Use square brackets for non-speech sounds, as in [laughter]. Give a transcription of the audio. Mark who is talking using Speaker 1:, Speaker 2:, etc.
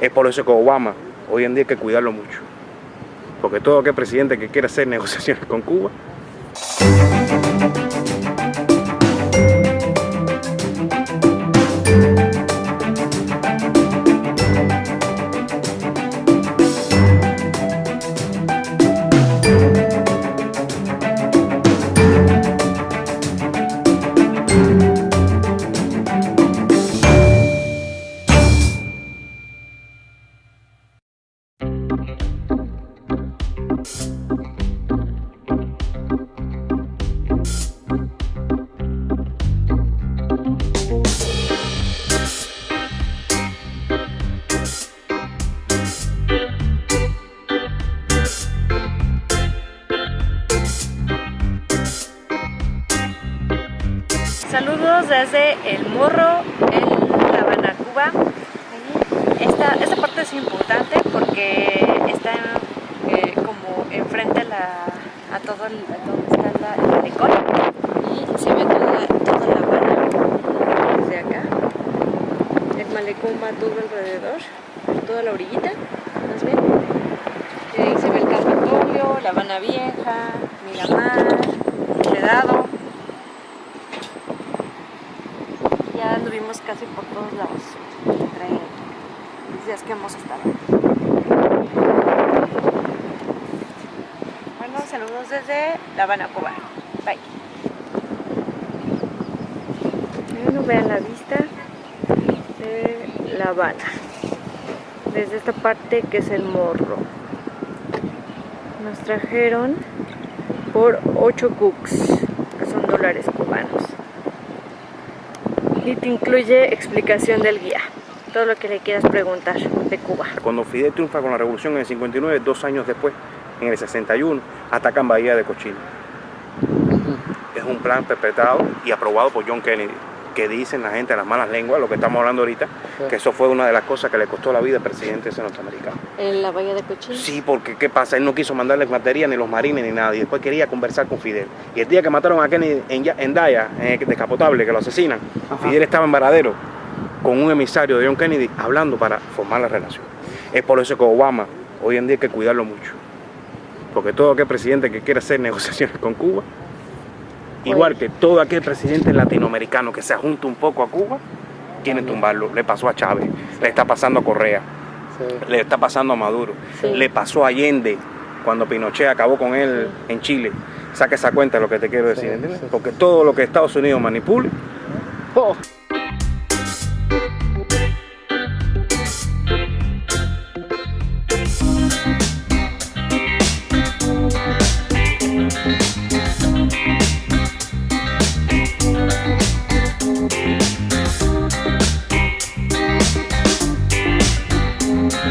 Speaker 1: Es por eso que Obama hoy en día hay que cuidarlo mucho. Porque todo aquel presidente que quiera hacer [laughs] negociaciones con Cuba
Speaker 2: Saludos desde El Morro, en La Habana, Cuba. Esta, parte es importante porque está eh, como enfrente a, todo el, a donde está el malecón y se ve toda, La Habana desde acá. El malecón va todo alrededor, toda la orillita, más bien. Se ve el Capitolio, La Habana Vieja, Miramar, Quedado. Casi por todos lados entre los días que hemos estado. Bueno, saludos desde La Habana, Cuba. Bye. Bueno, vean la vista de La Habana. Desde esta parte que es el morro. Nos trajeron por 8 cooks, que son dólares cubanos y te incluye explicación del guía. Todo lo que le quieras preguntar de Cuba.
Speaker 1: Cuando Fidel triunfa con la revolución en el 59, dos años después, en el 61, atacan Bahía de Cochino. Es un plan perpetrado y aprobado por John Kennedy, que dicen la gente, las malas lenguas, lo que estamos hablando ahorita, sí. que eso fue una de las cosas que le costó la vida al presidente ese norteamericano.
Speaker 2: ¿En la Bahía de Cochino?
Speaker 1: Sí, porque ¿qué pasa? Él no quiso mandarles materia ni los marines ni nada, y después quería conversar con Fidel. Y el día que mataron a Kennedy en, en Daya, en el descapotable, que lo asesinan, Ajá. Fidel estaba en Varadero con un emisario de John Kennedy hablando para formar la relación. Es por eso que Obama hoy en día hay que cuidarlo mucho. Porque todo aquel presidente que quiera hacer negociaciones con Cuba, igual que todo aquel presidente latinoamericano que se ajunta un poco a Cuba, quieren tumbarlo. Le pasó a Chávez, le está pasando a Correa, sí. le está pasando a Maduro, sí. le pasó a Allende cuando Pinochet acabó con él sí. en Chile. Saca esa cuenta de lo que te quiero decir. Porque todo lo que Estados Unidos manipule, oh,